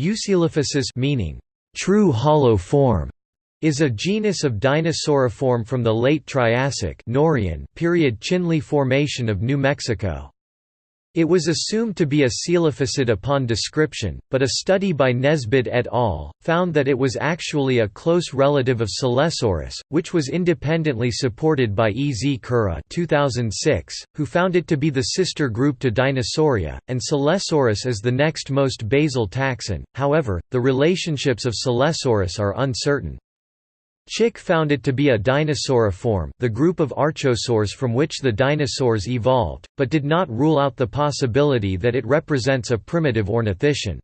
Eucoelophysis meaning true hollow form is a genus of dinosauriform from the late Triassic period Chinle Formation of New Mexico. It was assumed to be a coelophysid upon description, but a study by Nesbitt et al. found that it was actually a close relative of Silesaurus, which was independently supported by E. Z. Kura 2006, who found it to be the sister group to Dinosauria, and Silesaurus is the next most basal taxon, however, the relationships of Silesaurus are uncertain. Chick found it to be a dinosauriform the group of archosaurs from which the dinosaurs evolved, but did not rule out the possibility that it represents a primitive ornithischian.